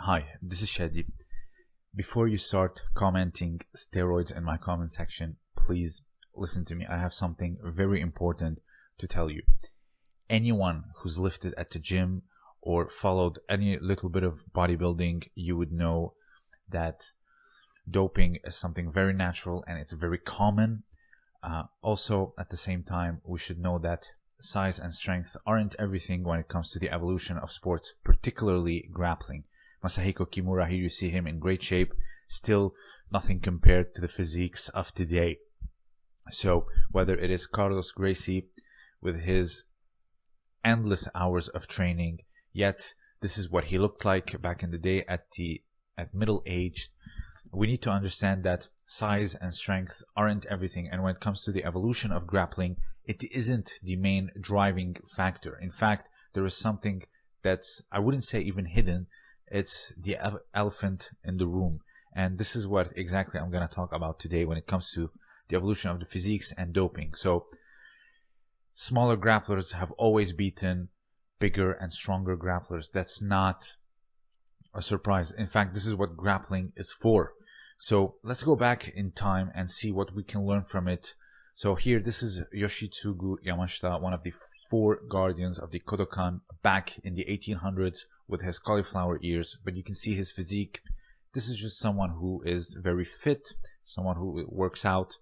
Hi, this is Shadi. Before you start commenting steroids in my comment section, please listen to me. I have something very important to tell you. Anyone who's lifted at the gym or followed any little bit of bodybuilding, you would know that doping is something very natural and it's very common. Uh, also, at the same time, we should know that size and strength aren't everything when it comes to the evolution of sports, particularly grappling. Masahiko Kimura, here you see him in great shape, still nothing compared to the physiques of today. So, whether it is Carlos Gracie with his endless hours of training, yet this is what he looked like back in the day at the at middle age. We need to understand that size and strength aren't everything. And when it comes to the evolution of grappling, it isn't the main driving factor. In fact, there is something that's, I wouldn't say even hidden. It's the elephant in the room. And this is what exactly I'm going to talk about today when it comes to the evolution of the physiques and doping. So, smaller grapplers have always beaten bigger and stronger grapplers. That's not a surprise. In fact, this is what grappling is for. So let's go back in time and see what we can learn from it. So here, this is Yoshitsugu Yamashita, one of the four guardians of the Kodokan back in the 1800s with his cauliflower ears. But you can see his physique. This is just someone who is very fit, someone who works out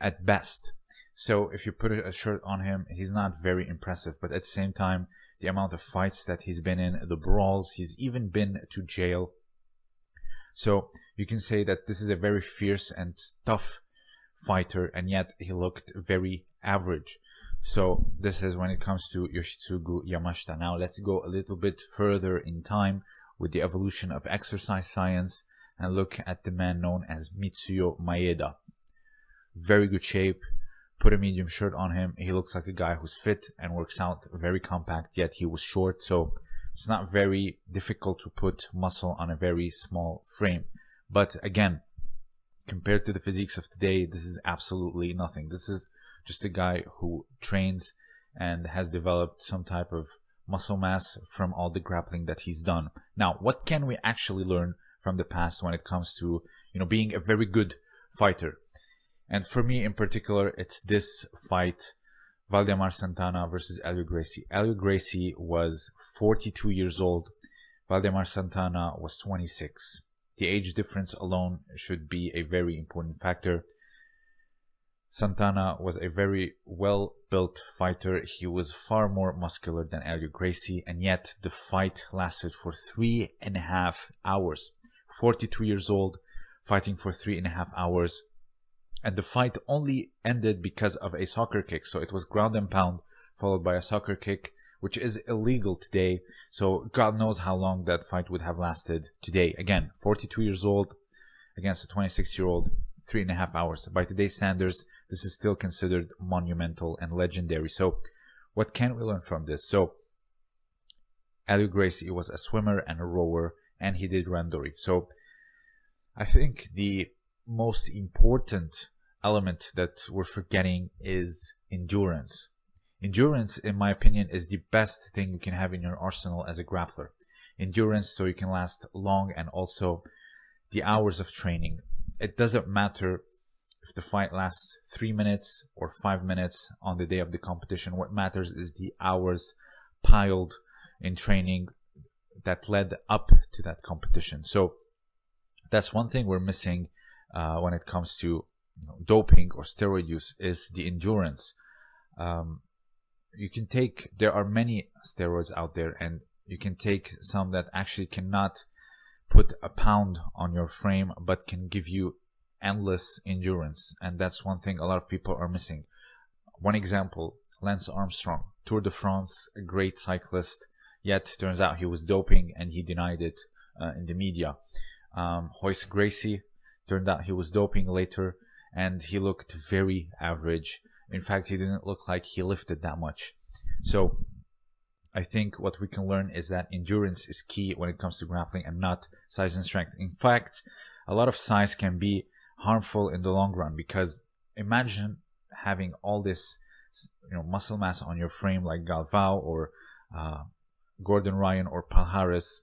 at best. So if you put a shirt on him, he's not very impressive. But at the same time, the amount of fights that he's been in, the brawls, he's even been to jail so you can say that this is a very fierce and tough fighter, and yet he looked very average. So this is when it comes to Yoshitsugu Yamashita. Now let's go a little bit further in time with the evolution of exercise science and look at the man known as Mitsuyo Maeda. Very good shape. Put a medium shirt on him. He looks like a guy who's fit and works out very compact, yet he was short. So it's not very difficult to put muscle on a very small frame. But again, compared to the physiques of today, this is absolutely nothing. This is just a guy who trains and has developed some type of muscle mass from all the grappling that he's done. Now, what can we actually learn from the past when it comes to, you know, being a very good fighter? And for me in particular, it's this fight Valdemar Santana versus Helio Gracie. Helio Gracie was 42 years old. Valdemar Santana was 26. The age difference alone should be a very important factor. Santana was a very well built fighter. He was far more muscular than Helio Gracie, and yet the fight lasted for three and a half hours. 42 years old, fighting for three and a half hours and the fight only ended because of a soccer kick. So it was ground and pound followed by a soccer kick, which is illegal today. So God knows how long that fight would have lasted today. Again, 42 years old against a 26 year old, three and a half hours. By today's standards, this is still considered monumental and legendary. So what can we learn from this? So Helio Gracie was a swimmer and a rower, and he did randori. So I think the most important element that we're forgetting is endurance. Endurance, in my opinion, is the best thing you can have in your arsenal as a grappler. Endurance so you can last long and also the hours of training. It doesn't matter if the fight lasts three minutes or five minutes on the day of the competition. What matters is the hours piled in training that led up to that competition. So that's one thing we're missing uh, when it comes to you know, doping or steroid use is the endurance. Um, you can take, there are many steroids out there, and you can take some that actually cannot put a pound on your frame but can give you endless endurance. And that's one thing a lot of people are missing. One example Lance Armstrong, Tour de France, a great cyclist, yet turns out he was doping and he denied it uh, in the media. Um, Royce Gracie, Turned out he was doping later and he looked very average. In fact, he didn't look like he lifted that much. So I think what we can learn is that endurance is key when it comes to grappling and not size and strength. In fact, a lot of size can be harmful in the long run because imagine having all this you know muscle mass on your frame like Galvao or uh, Gordon Ryan or Palhares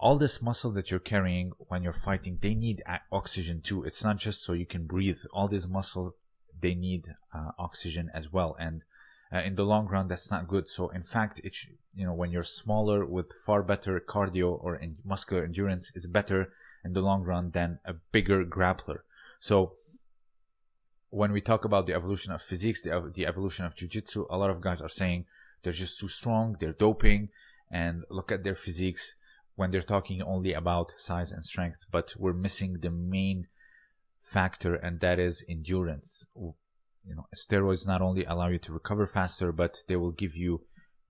all this muscle that you're carrying when you're fighting, they need oxygen too. It's not just so you can breathe. All these muscles, they need uh, oxygen as well. And uh, in the long run, that's not good. So in fact, it you know when you're smaller with far better cardio or muscular endurance is better in the long run than a bigger grappler. So when we talk about the evolution of physiques, the, the evolution of jiu-jitsu, a lot of guys are saying they're just too strong, they're doping, and look at their physiques when they're talking only about size and strength, but we're missing the main factor, and that is endurance. You know, steroids not only allow you to recover faster, but they will give you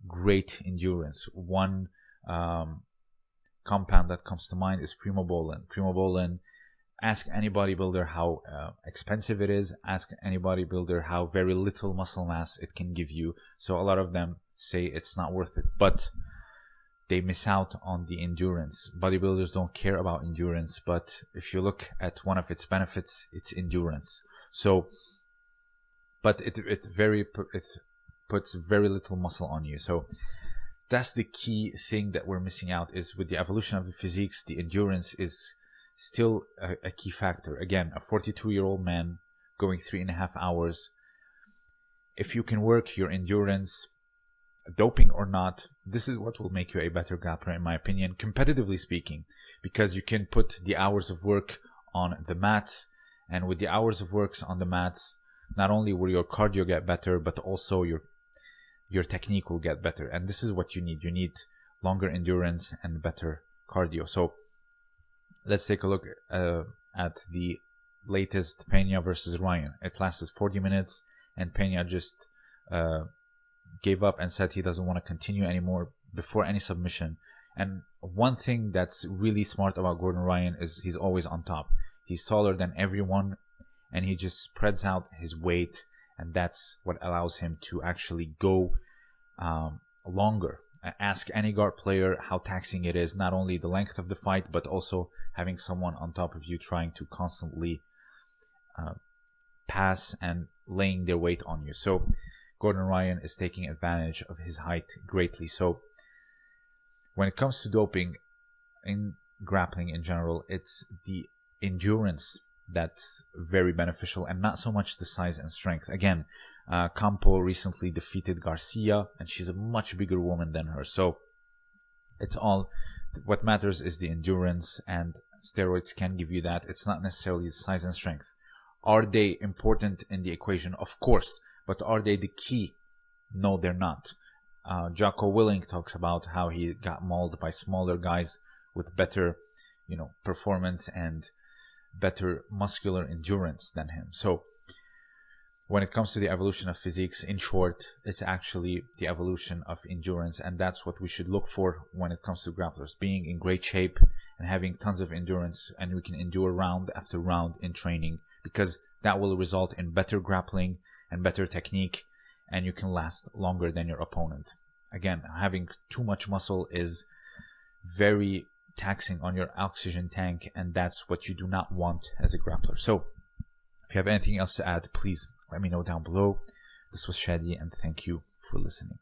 great endurance. One um, compound that comes to mind is primobolan. Primobolan ask any bodybuilder how uh, expensive it is ask any bodybuilder how very little muscle mass it can give you so a lot of them say it's not worth it but they miss out on the endurance bodybuilders don't care about endurance but if you look at one of its benefits it's endurance so but it it very it puts very little muscle on you so that's the key thing that we're missing out is with the evolution of the physiques the endurance is still a, a key factor. Again, a 42 year old man going three and a half hours. If you can work your endurance, doping or not, this is what will make you a better grappler, in my opinion, competitively speaking, because you can put the hours of work on the mats, and with the hours of works on the mats, not only will your cardio get better, but also your your technique will get better. And this is what you need. You need longer endurance and better cardio. So let's take a look uh, at the latest Pena versus Ryan. It lasted 40 minutes, and Pena just uh, gave up and said he doesn't want to continue anymore before any submission. And one thing that's really smart about Gordon Ryan is he's always on top. He's taller than everyone, and he just spreads out his weight, and that's what allows him to actually go um, longer ask any guard player how taxing it is, not only the length of the fight, but also having someone on top of you trying to constantly uh, pass and laying their weight on you. So Gordon Ryan is taking advantage of his height greatly. So when it comes to doping in grappling in general, it's the endurance that's very beneficial and not so much the size and strength. Again, uh, Campo recently defeated Garcia and she's a much bigger woman than her. So it's all what matters is the endurance and steroids can give you that. It's not necessarily the size and strength. Are they important in the equation? Of course, but are they the key? No, they're not. Uh, Jocko Willink talks about how he got mauled by smaller guys with better, you know, performance and better muscular endurance than him. So when it comes to the evolution of physiques, in short, it's actually the evolution of endurance, and that's what we should look for when it comes to grapplers being in great shape and having tons of endurance, and we can endure round after round in training because that will result in better grappling and better technique, and you can last longer than your opponent. Again, having too much muscle is very taxing on your oxygen tank, and that's what you do not want as a grappler. So, if you have anything else to add, please let me know down below. This was Shadi, and thank you for listening.